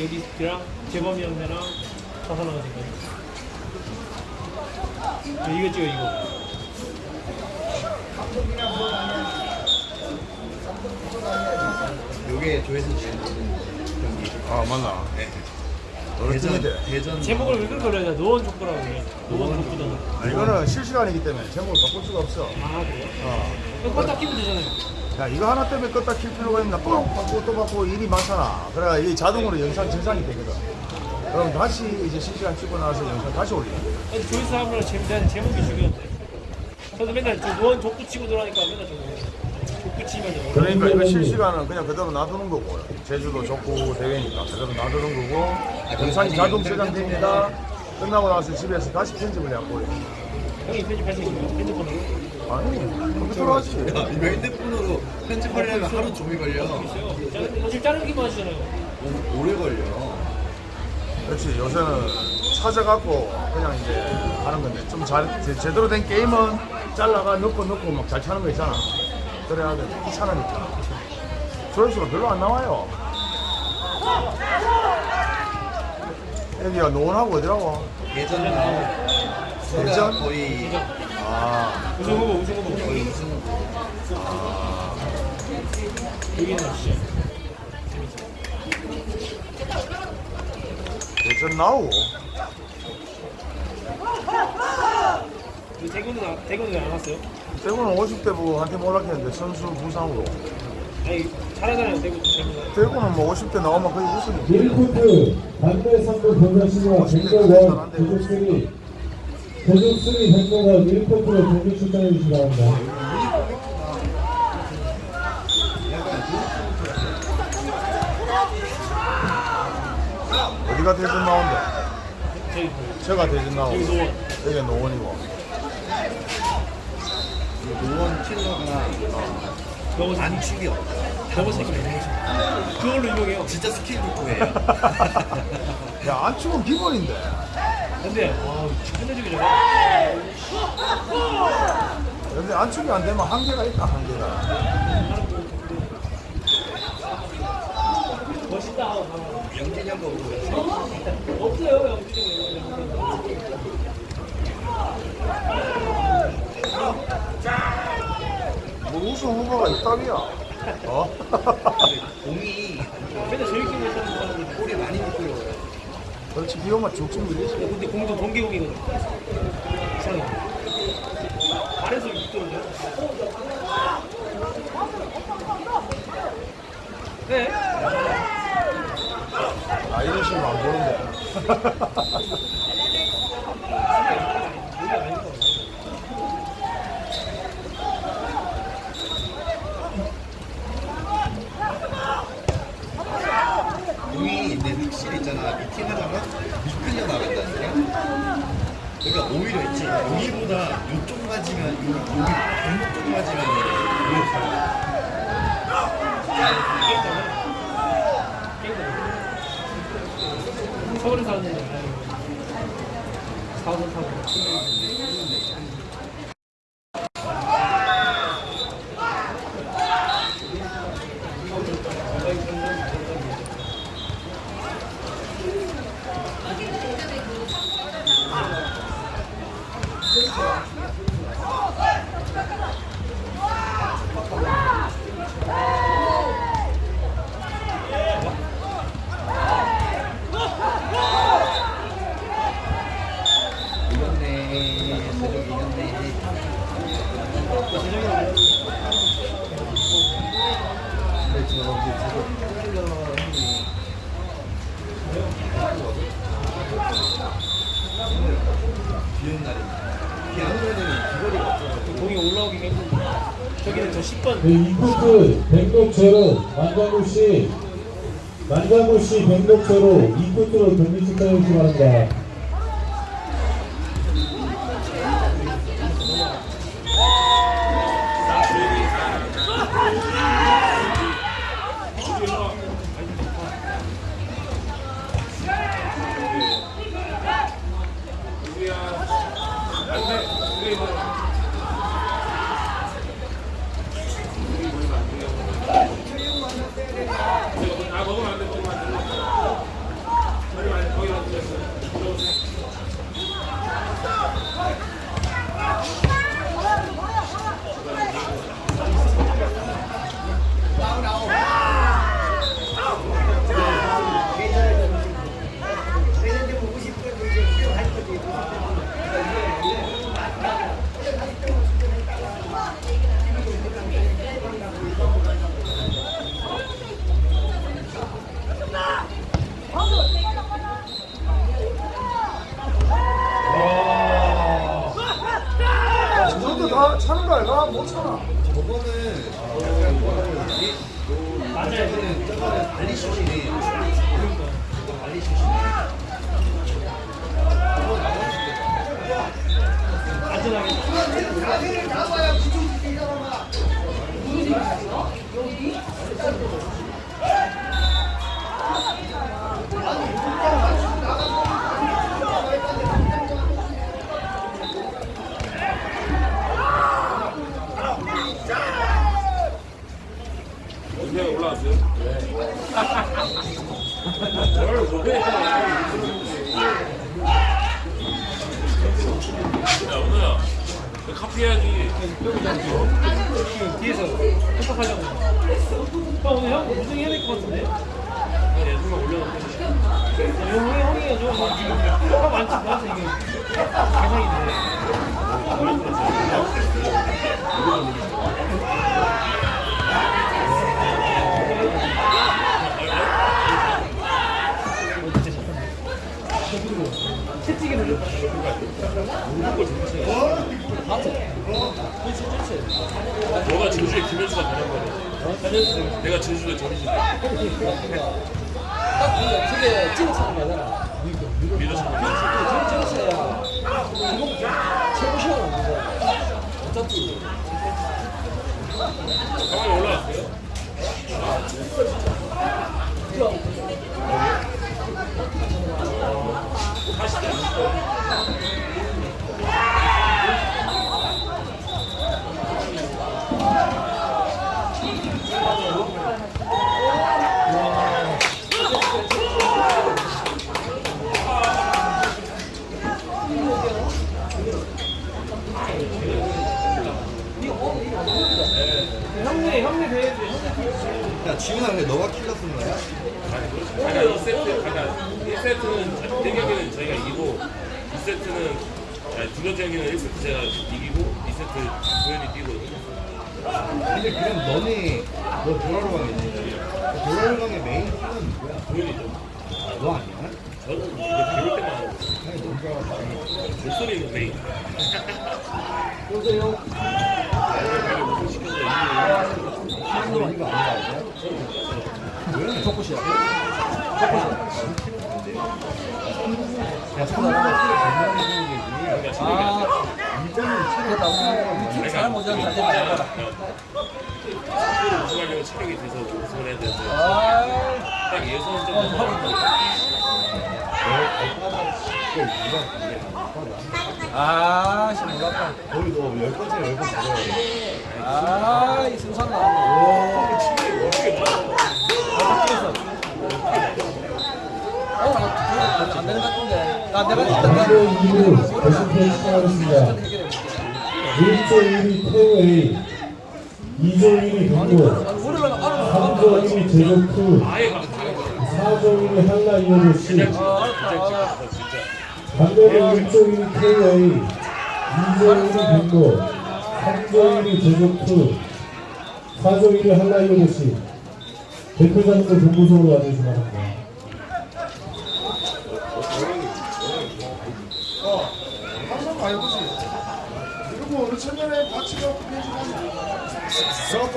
여기 걔랑 재범이 형네랑 다섯 나가진 거야. 이거 찍어 이거. 요게 조회수 제일 높은 경기. 아 맞나? 네. 대전? 대전 제목을 왜 그렇게 그려야 노원 족구라고 해. 노원 족구단. 아, 이거는 실시간이기 때문에 제목을 바꿀 수가 없어. 아 그래요? 어. 이거 껐다 키면 되잖아요. 야 이거 하나 때문에 껐다 킬 필요가 있나? 또 바꾸고 또 바꾸고 일이 많잖아. 그래야 이 자동으로 영상 저장이 되거든. 그럼 다시 이제 실시간 찍고 나서 영상 다시 올려. 아니, 조회수 하면 재밌는 제목이 중요한데. 저도 맨날 저 노원 족구 치고 들어가니까 맨날 저거 족구 치면 그러니까 이거 실시간은 그냥 그대로 놔두는 거고 제주도 족구 대회니까 그대로 놔두는 거고 영상이 자동 저장됩니다. 끝나고 나서 집에서 다시 편집을 해갖고. 형이 편집할 수 있는 핸드폰으로. 아니 컴퓨터로 하지. 야, 이거 핸드폰으로 편집하려면 하루 종일 걸려. 지금 자르기만 하시잖아요. 오- 오래 걸려. 그렇지 요새는 찾아갖고 그냥 이제 하는 건데 좀 잘 제대로 된 게임은 잘라가 넣고 넣고 막 잘 차는 거 있잖아 그래야 돼 귀찮으니까 조회수가 별로 안 나와요 여기가 노원하고 어디라고? 나오고 대전? 거의 아 우승 후보, 우승 후보. 거의 우승 후보. 여기는 진짜. 대전 나오고 그 대구는 아- 대구는 왜안 왔어요? 대구는 50대 보고 한테 몰락했는데 선수 부상으로 아니 잘하잖아요 대구 대구가. 대구는 뭐 50대 나오면 거의 우승이지 밀코트 반대 선두 변화시와 백도원 제주 3 제주3 백도원 밀코트로 경기 출전해 주시기 바랍니다. 어디가 대전 나온대? 저기 제가 대전 나오고 여기 노원이고 노원 킬러가 너무 안 안축이 없다. 너무 새끼 그걸로 유명해요. 진짜 스킬 족구예요. 야 안축은 기본인데 근데 아 끝내주기잖아. 근데 안축이 안 되면 한계가 있다 한계가 멋있다. 영진이 형거 보고 없어요 영준이. 뭐 우승 후보가 있다비야 어? 공이 맨날 재밌게 못하는 사람인데. 볼이 많이 미끄러워요. 그렇지 비 오면 죽지 밀리지 근데 공도 동계공이거든. 이상해. 아래서 이끌어요. 네. 아 이런 식으로 안 보는데 이게 아닌 거 같아요. 공이 내 확실히 있잖아. 미팅 하다가 미끌려 나간다니까. 그러니까 오히려 있지. 여기보다 이쪽 맞으면 여기 발목 쪽 맞으면 오히려 잘. 서울에 사는 사원 타고 이겼네. 세종 이겼네. 근데 저거 이제 저거 킬러 형이 비온 날입니다. 비안 오면 비거리가 없어서 공이 올라오기가 힘든데 저기는 저 10번 네, 이코트 백독체로 만장구 씨, 만장구 씨 백독체로 이코트로 경기 출전해 주시기 바랍니다. 다 차는 거 아이가? 못 차나. 저거는 약간 뭐라 그러지? 맞아요. 저거는 발리 슛이네. 발리 슛이네. 안전하게. 야, 은호야. 너 카피 해야지. 뒤에서 협박하려고. 형 오늘 형 우승해야 될 것 같은데? 네, 예술만 올려놓고. 형이 형이가 좀 형 많지 않아서 이게 계산인데. 채찍에 들렸다. 너가 진주에 김현수가 되는 거네. 내가 진주에 전희진. 저게 찐 차는 거잖아. 믿어서 보면. 찐 차야. 최고 어차피 가만히 올라왔어요. 형네 형네 대회 형네 야, 지훈아, 근데 너가 킬러 쓴 거야? 아까 2세트, 아까 1세트는 1경기는 저희가 이기고 2세트는 아니, 두 번째 경기는 1세트 제가 이기고 2세트 도현이 뛰고 근데 그럼 너네, 너 도라로 강이지? 도라로 강의 메인 킬러는 누구야? 도현이죠. 너 아니야? 저는 이제 배울 때만 하고 아니, 알았어. 목소리는 메인. 보세요. 배를 무슨 시켜서 이기고 너? 족구시야. 야, 체력이 아, 이거는 아, 딱 예선 좀 넘어가면 아, 씨, 몰랐다. 거의 너열 번째 아야 돼. 아, 이 승산 나왔네. 어, 나, 안 되는 것 같은데. 나 내가 일단 3조 2루 결승편 시작하겠습니다. 1조 1위 태우 A 2조 1위 경고 우리랑 알아. 3조 1위 제조 2 아예 가면 다른 거야. 4조 1위 한라 아. 진짜. 반대로 1조 1위 태우 A 2조 1위 경고 3조 1위 제조 2 4조 1위 한라 이오르 C 대표자님들 본부석으로 와주시기 바랍니다. 그리고 어느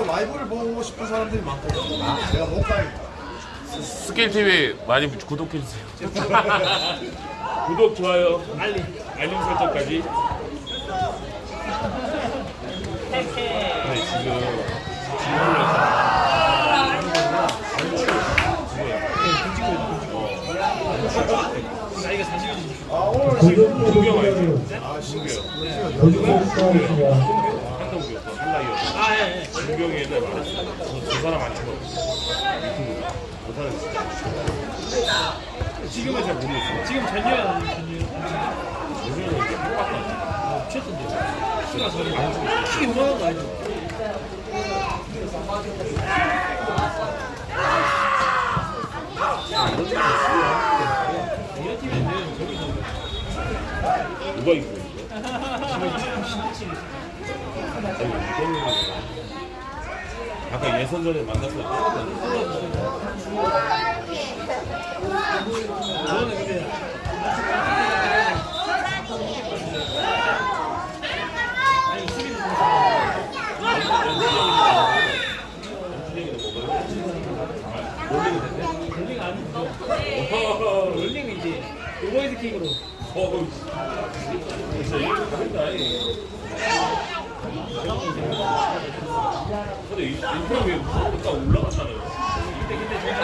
라이브를 보고 싶은 사람들이 많거든. 아, 내가 못 가니까. 스케일 TV 많이 구독해 주세요. 구독 좋아요 알림 알림 설정까지. 네 지금 40이지. 아, 오늘 고정표 구경 알죠? 동기는 아, 신기해요. 거짓말 시작하겠습니다. 한동규였어 한라이어. 아 예. 예. 준경이 옛날 말했어. 저, 저 사람 안 찍어. 유튜브 못하는 진짜. 지금은 잘 모르겠어. 지금 전유야 전유. 요즘은 이제 똑같아. 미쳤던데. 키가 안키 요만한 거 아니죠? 누가 이기고 있는 거야? 아까 예선전에 만났을 때 근데 아니 수비도 좀 롤링 아니죠 롤링은 이제 오버헤드 킥으로 어우, 진짜 이거. 이. 근데 이 인터뷰에 무서우니까 올라갔잖아요. 그때 그때 해요.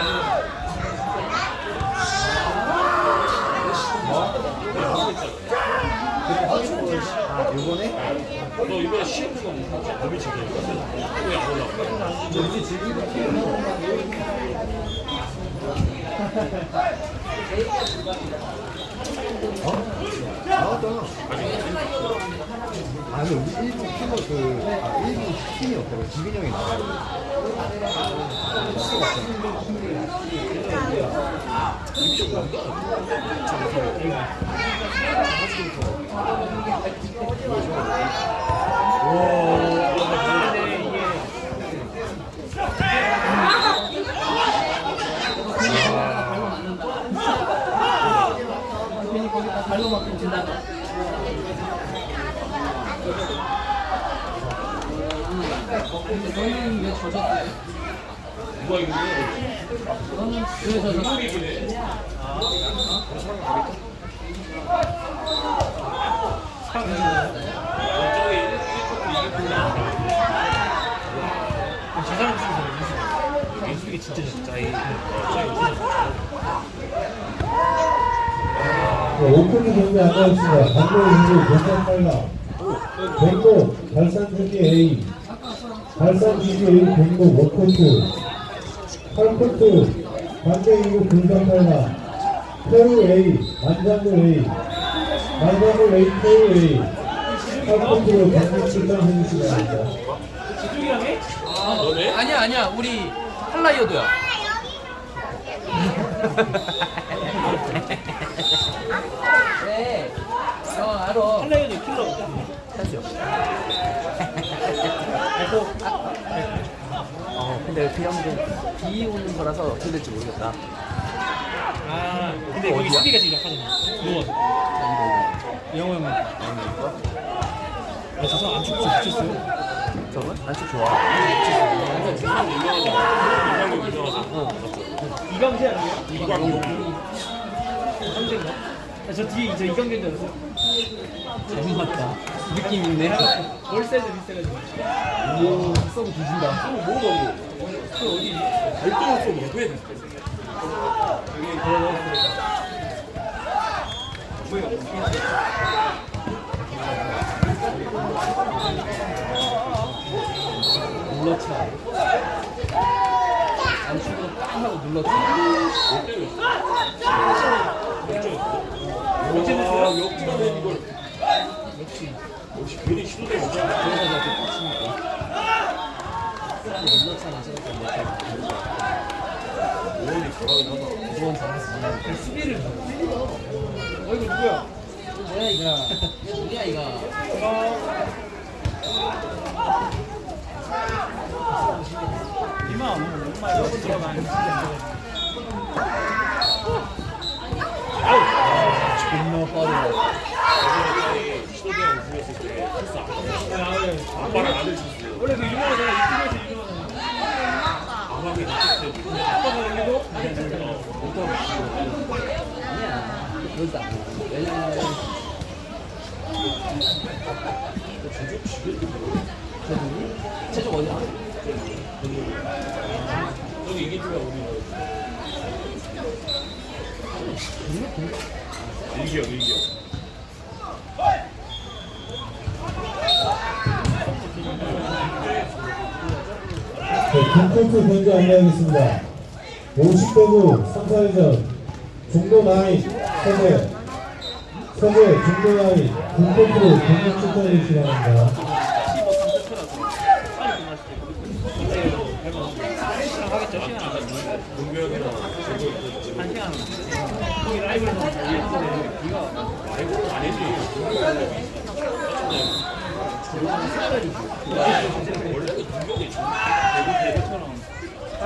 아 요번에? 너 이번에 시험은 몸이 지금 왜안 올라가? 나왔다 아니 우리 일부 팀은 그 아, 일부 팀이 없다고. 지빈 형이 나와요. 근데 이게 발로 맞고 진다. 너는 왜 젖었대? 누가 이기는 너는 왜 젖었어? 누가 이기네? 저기 1쿼터 이기고 저 사람 수비잖아요 민수 민수가 진짜 진짜 이 오픈이 경기 안 나왔습니다. 강도의 선수 공격 빨라. 백도 발산주기 A. 발산주기 A 백도 워커트. 8코트 반대이고 공격 빨라. 태우 A. 만장도 A. 8코트로 경기 출전 해주시기 바랍니다. 지중이랑 해? 너네? 아니야 아니야 우리 할라이어도야. 네. 어 알아. 한라이언이 킬러 어 근데 그 형도 비 오는 거라서 어떻게 될지 모르겠다. 아 근데 거기 수비가 지금 약하잖아 누워 영호 형은 아, 저 사람 안 죽지 미쳤어요 저건 안쪽 좋아. 아니에요? 이강용. 상대인가? 아, 저 뒤에 저 이강재인 줄 알았어요 잘못 맞다. 느낌 있네. 월 사이즈 비슷해가지고 오 썩어 뒤진다. 뭐 먹어? 그 어디 별도로 좀 먹어야 돼. 눌러차. 안쪽으로 빵 하고 눌러차. 와, 역전은 이걸. 역시. 역시 괜히 시도된 거야. 눌러차나 생각했는데. 오원이 잘하긴 하다. 잘하지. 그 수비를 어 이거 누구야? 뭐야 이거? 뭐야 이거? 이만 정말 여기서 많이 존나 빠르다. 아빠랑 아들 줬어요. 원래 그 유명하잖아 유튜브에서 유명하 아빠가 이제 아빠가 올리고 아니야. 그러지 않아. 왜냐면 제주이? 제주 어디야? 저기 이긴 팀이 우리. 일기억일기억 네, 김코트 먼저 안내하겠습니다. 50대부 3, 4회전 중도 나이 세대 세대 중도 나이 김코트로 경기 출전해 주시기 바랍니다. 15, 3세트라서 빨리 끝났을 때 근데 닮아 시간 하겠죠 시간 안 가지고 문경이랑 저거 있고 한 시간 거기 라이브에서 올렸는데 비가 라이브는.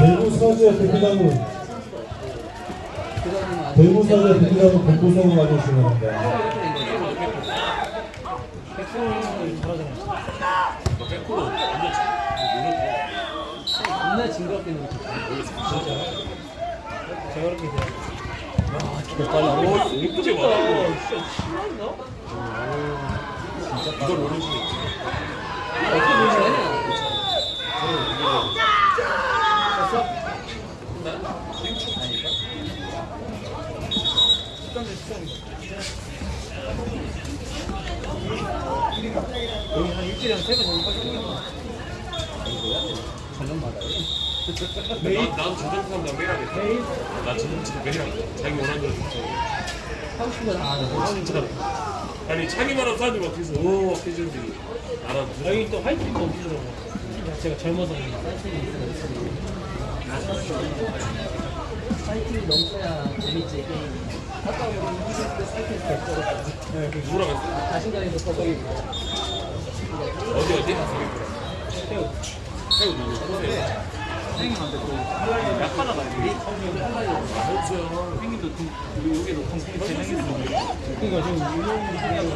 대구 서재 대표단은 대구 서재 대표단은 공부성을 가져오시는 겁니다. 겁나 징그럽게 놓고 제가 그렇게 돼요. 오, 이쁘게 아, 말하고 진짜 심한가? 이걸 모르는 분 있지. 어떻게 식당입니다. 자기 원하는. 아니, 자기만 하면 사람들이 막 계속, 오, 막 해주는데. 나랑 여기 또 화이트도 없더라고요. 제가 젊어서 사이팅이 넘쳐야 재밌지 게임 아까 보면 20대 사이팅 격돌을 네, 그 누구랑 했어? 자신감이 높아보이고 어디, 어디? 태우 태우 누구? 호세. 선생님한테 또 약하다가 이게 호수야. 생긴도 여기도 통통이 재생했어. 그러니까 지금 유명한 생각을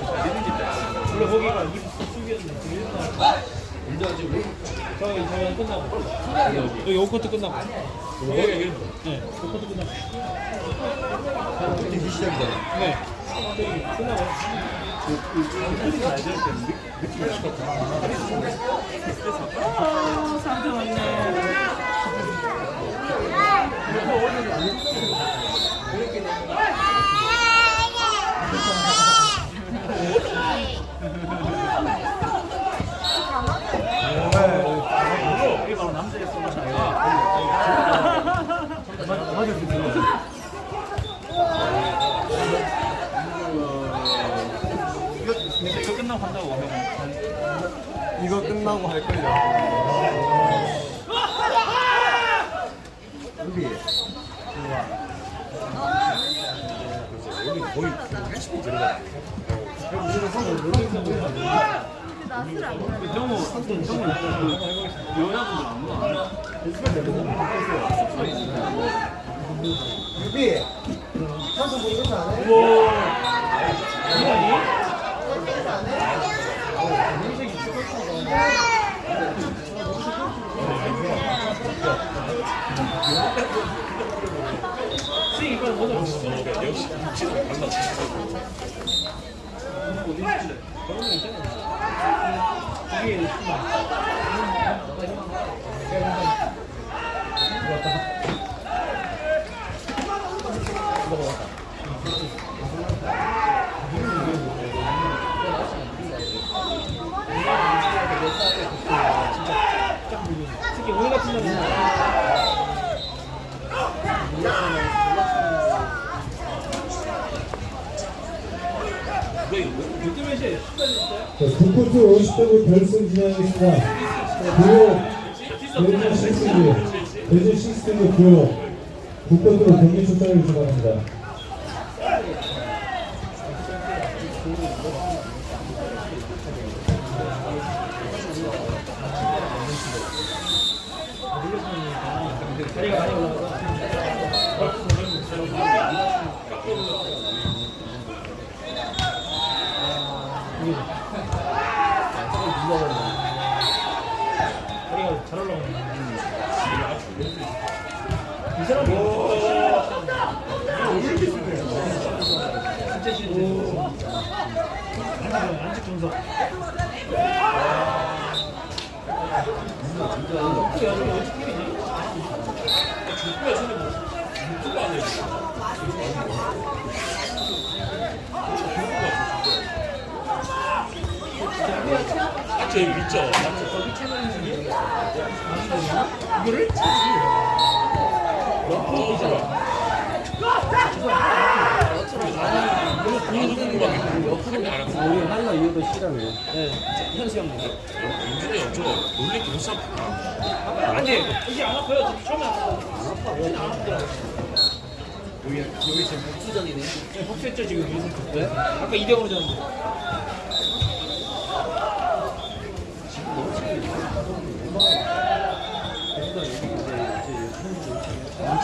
원래 거기가 이 수비였는데 지금 일단 언제 하지, 우리? 저희 저희 끝나고 여기 오코트 끝나고 여기. 네 오코트 끝나고 이제 시작이잖아. 네 끝나고 아 사람들 많네 이게 바로 남자의 소문이 아니라 맞을 수 있어 이거 근데 이거 끝나고 한다고 하면 이거 끝나고 할 걸요. 여기 거의 80분 들어가. 정우 정우 여자분들 안 해. 수익 이거 먼저 보시죠. 어, 역시 육지는 달라. 어디 있길래? 저런 거 있잖아요. 이게 있구나. 특히 오늘 같은 날은 누가 이거? 요몇 시에 자, 북코트 50대부 결승 진행하겠습니다. 구호 대전 시스템 대전 시스템의 구호 북코트로 경기 출전을 주문합니다. 잘 올라가네. 이 사람이 진짜 싫은데. 안직 분석. 그 여자가 어떻게 이지 죽고야 전에 뭐 유튜브 안 해. 아, 저 있죠. 이거를? 나도 궁금하게. 옆으로 하려 이거 저도 싫어요. 네, 현수 형님. 민준이 형, 저 놀래 경상 아니, 이게 안 아파요. 처음에 안 아파요. 안 아프더라고요. 여기 여기 지금 복수전이네. 네, 복수했죠, 지금 유승 네? 아까 200으로 졌는데.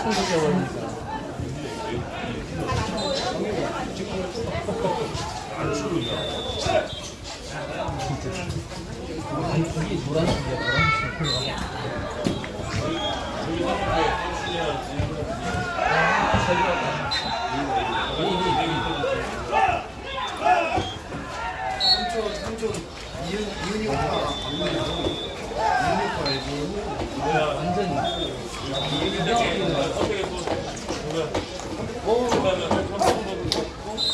엄청 늦어버리니까. 아니 이게 노란색이야 노란색. 삼촌 삼촌 이윤 이윤이 오빠 안 보이고 이윤이 오빠 알고 완전히.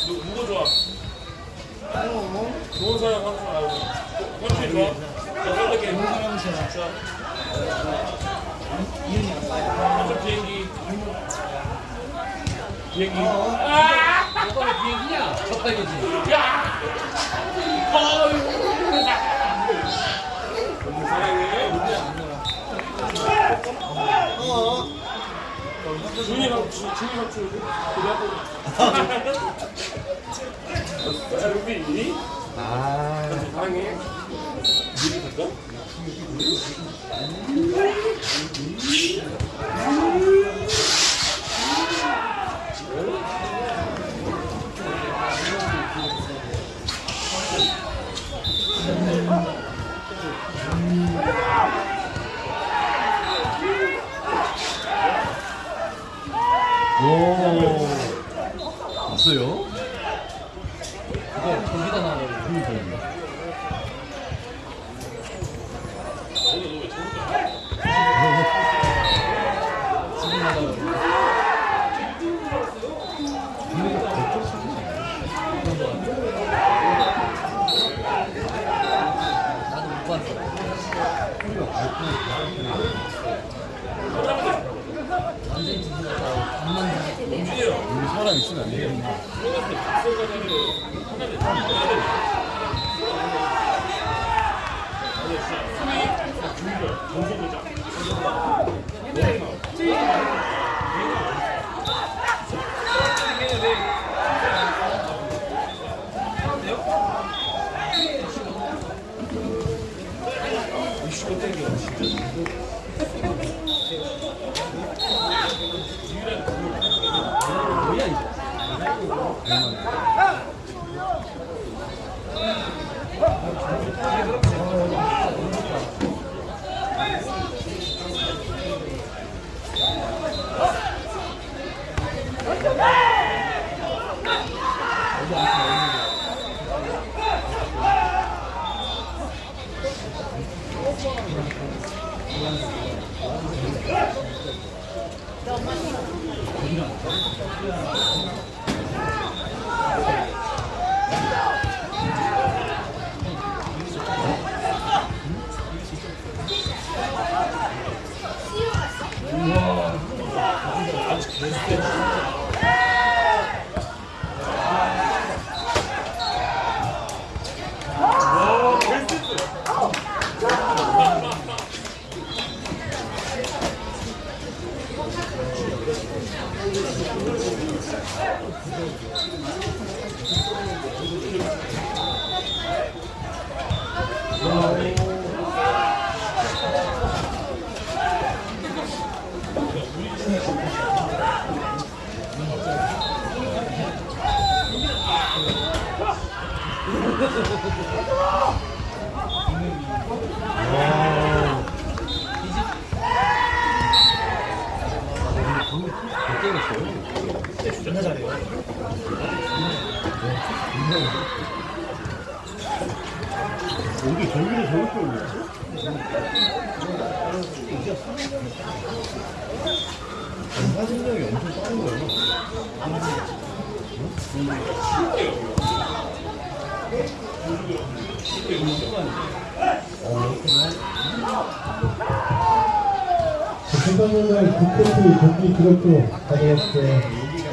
누구 좋아? 좋은 사람 한 사람 알고. 현준이 좋아? 자, 선택해. 자. 한쪽 비행기. 비행기. 오빠가 비행기냐? 적당이지. 사랑해. 준이 막 주- 준이. 자, 루비. 아. 사랑해. 미리 갈까? 봤어요? 이거 거기다 나와요. 지금 나가요. 나도 못 봤어. 완전히 뒤집었다. 반만 다. 여기 사람 있으면 안 되겠네. 뭐야 이거? 존 Let's go. 금방날 국토트 경기 기록도 가져왔어요.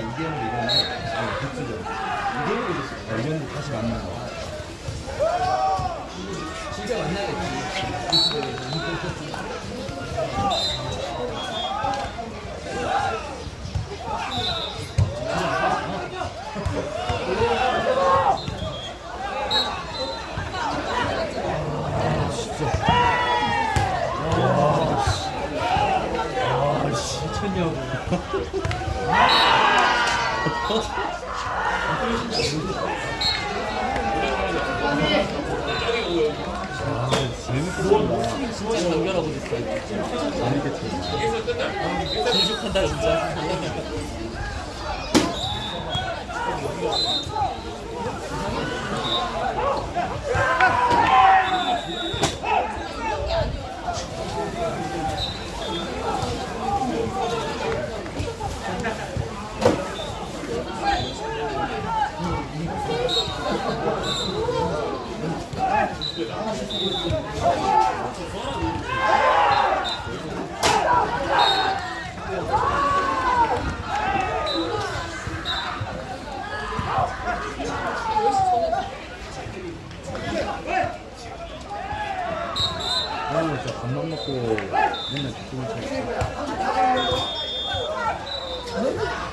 진짜 연결하고 있어. 재죽한다 진짜. 진짜 밥만 먹고 맨날 죽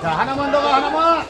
자, 하나만 더 가, 하나만!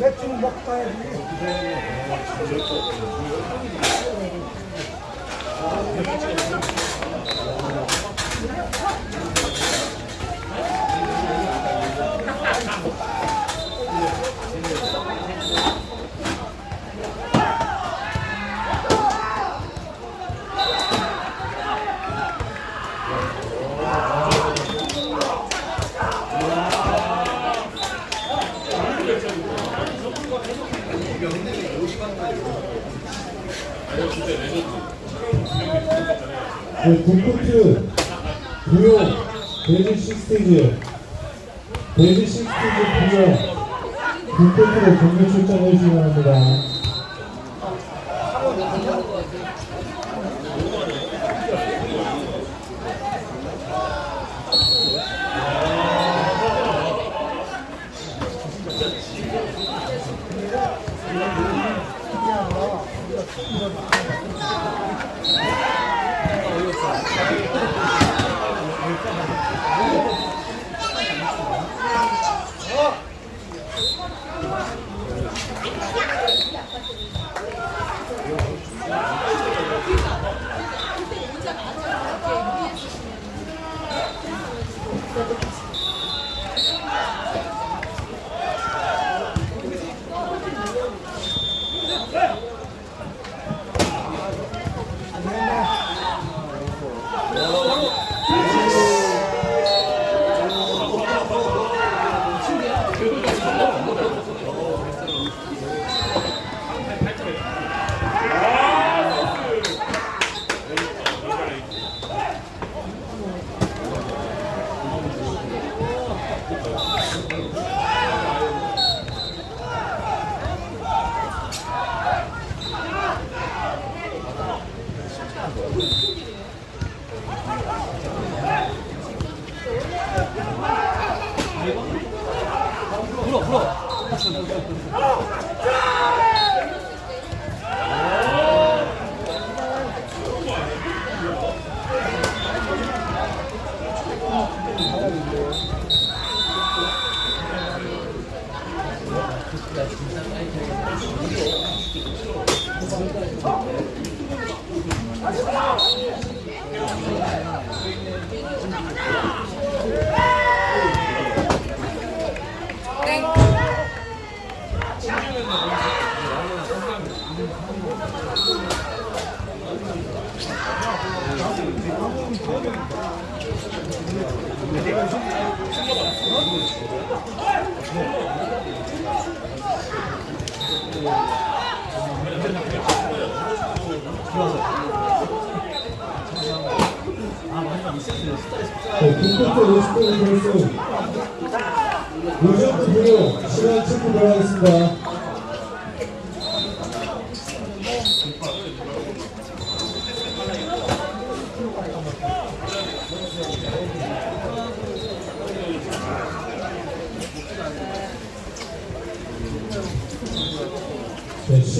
나도 먹다 해야지. 네, 북코트 구용 베이지 식스테이지 베이지 식스테이지 구용 북코트로 경기 출전해 주시기 바랍니다.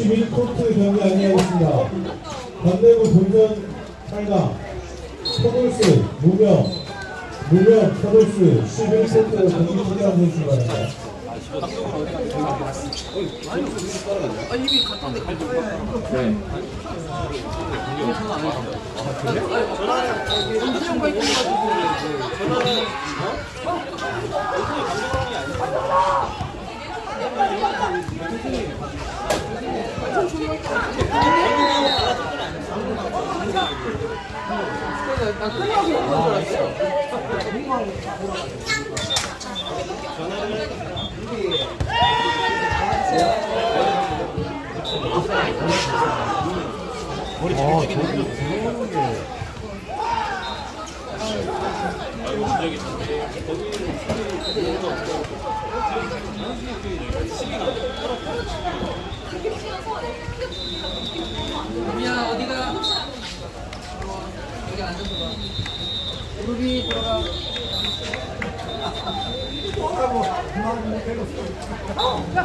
11코트 경기 안내하겠습니다. 반대부 본전 8강 터블스 무명 무명 터블스 11코트 경기 계신 바랍니다. 아 이미 갔다 온데 난 끝나고 온건 줄 알았어 야 어디가? 여기 앉아서 봐. 무릎이 들어가. 자,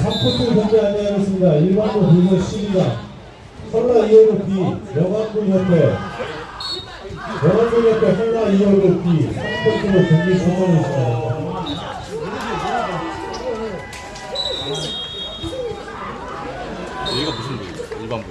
3코트 경기 안내하겠습니다. 1반부 분선 12강 설라 2호로 B 영암군 협회 영암군 협회 설라 2호로 B 3코트로 경기 신청해 주시기 바랍니다. 여기가 무슨 부위예요? 일반 부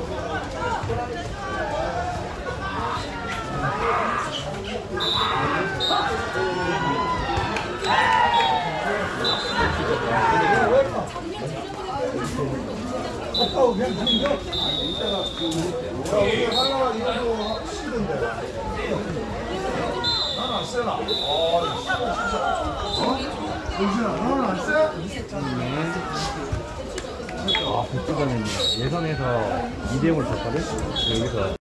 세? 아, 복수가는 예선에서 2대 0을 졌거든? 여기서